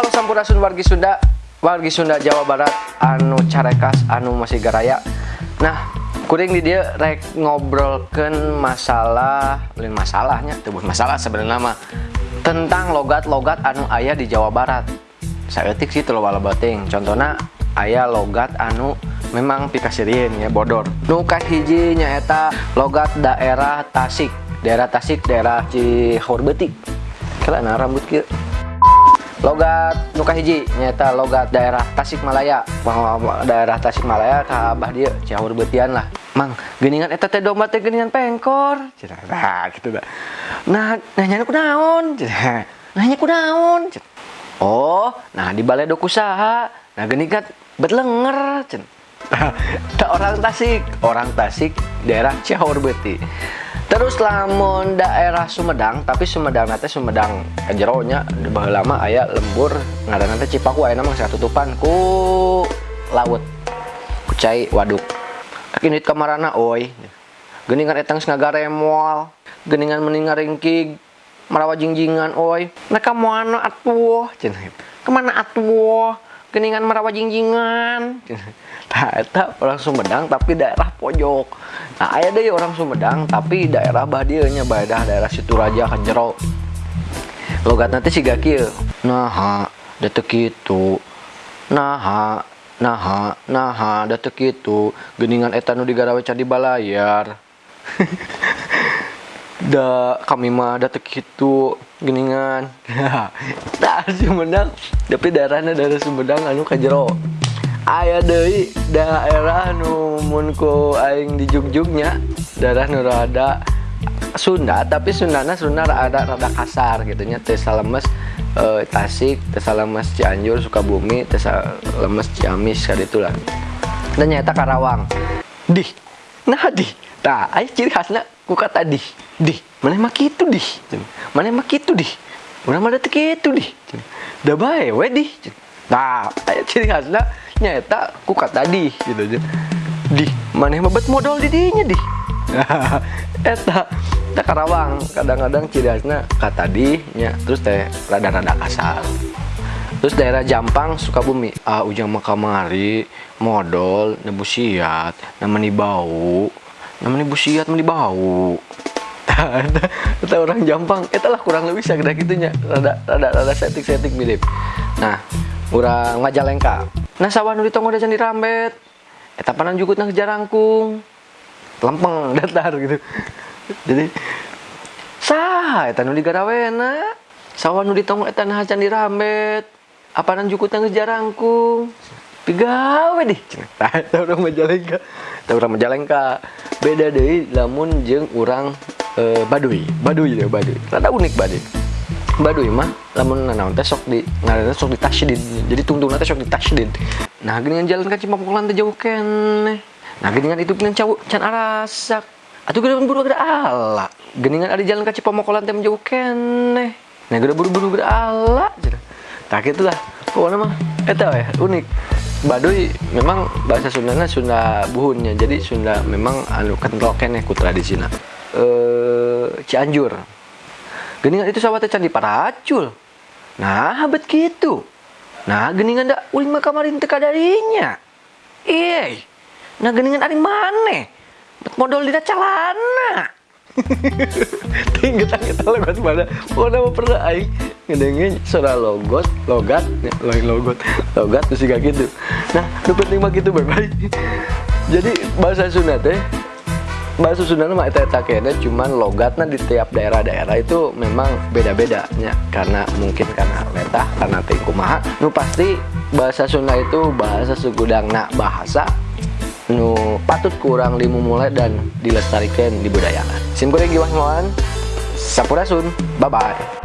halo sampurasun wargi Sunda wargi Sunda Jawa Barat. Anu carekas anu masih garaya nah kuring di dia rek ngobrolkan masalah lain masalahnya tubuh masalah sebenarnya mah tentang logat-logat anu ayah di Jawa Barat. Saya etik sih terlalu bating contohnya ayah logat anu memang pikasirin ya bodor. Nukat hiji nyaeta logat daerah Tasik. Daerah Tasik daerah Cihorbeti karena rambut kia logat nuka hiji nyata logat daerah Tasikmalaya. Bahwa daerah Tasikmalaya ke abah dia Cihur betian lah. Mang geningan eta teh domba teh geningan pengkor. Nah gitu dah. Nah nanya ku naon nanya ku naon oh nah di balai doku saha nah geningan betlenger cen orang Tasik orang Tasik daerah Cihur beti terus lamun daerah Sumedang tapi Sumedang nanti Sumedang jeronya bah lama ayah lembur ngaran nanti Cipaku ayah nama satu tutupan ku laut ku cai waduk. Kini kamarana oi. Geningan etang ngagare mual geningan meninggal ringkig marawa jingjingan oi. Mereka mana atuh cenah. Ke mana atuh geningan marawa jingjingan nah itu orang Sumedang tapi daerah pojok. Nah ayah deh orang Sumedang tapi daerah badianya badah daerah situ raja kan jero logat nanti si gakil. Nah detek itu nah nah nah detek itu geningan etanu digarawe candi balayar da kami mah detek itu geningan. Nah Sumedang. Tapi daerahnya daerah Sumedang anu kajero ayah dari daerah numunku aing di jugjugnya daerah nu rada Sunda tapi Sundana Sunda ada rada kasar gitunya Tesalemes e, Tasik Tesalemes Cianjur Sukabumi Tesalemes Ciamis kayak itulah dan nyata Karawang. Di nah di nah ayo ciri khasnya ku kata di di mana mah gitu di mana mah gitu di mana mah detik itu di dah bae we di nah ciri khasnya nyata ku kata di gitu aja. Di mana mabet modal di dinya di eta teh Karawang kadang-kadang ciri khasnya kata di nya terus teh rada-rada kasar. Terus daerah Jampang Sukabumi. Ah ujang makamari modal nebusiat namanya bau. Namanya busiat meni bau kita orang Jampang itulah kurang lebih segera gitunya. Rada rada rada setik setik mirip. Nah orang Majalengka. Nah sawah nu ditonggo dan dirambet eta panan jugut nang jarangkung lempeng datar gitu. Jadi sah eta nu digarawena. Sawah nu ditonggo eta nah can dirambet jugut nang jarangkung pigawe deh nah orang Majalengka. Eta orang Majalengka. Beda deh lamun jeng orang e, Baduy. Baduy deh Baduy. Rada unik Baduy. Baduy mah lamun nanaon teh sok di ngaranna sok di tasydid jadi tungtung teh sok di tasydid nah geuningan jalan ka Cimapukulan teh jauh keneh. Nah geuningan itu geuningan cawu can arasak. Atuh geuningan buru gede ala. Geuningan ada jalan ka Cipamokolan teh jauh keneh. Nah gede buru-buru gede ala tak itulah pokoknya mah eta ya unik. Baduy memang bahasa Sundanya Sunda buhunnya. Jadi Sunda memang anu kental keneh ku tradisina eh Cianjur. Geningan itu sawah candi paracul. Nah habet gitu. Nah geningan dak uling mah kamarin teka darinya. Iya nah geningan ari mana modal di calana tinggal kita logat mana? Oh nama pernah aing ngedengin suara logot logat lain logot logat terus kayak gitu. Nah lu penting mah gitu bye bye jadi bahasa Sunda teh bahasa Sunda mah eta eta kene cuman logatnya di tiap daerah-daerah itu memang beda-beda nya karena mungkin karena letah karena tingku maha. Nu pasti bahasa Sunda itu bahasa segudangna bahasa nu patut kurang dimulai dan dilestarikan dibudayakan sim kurang giwah sampurasun. Bye bye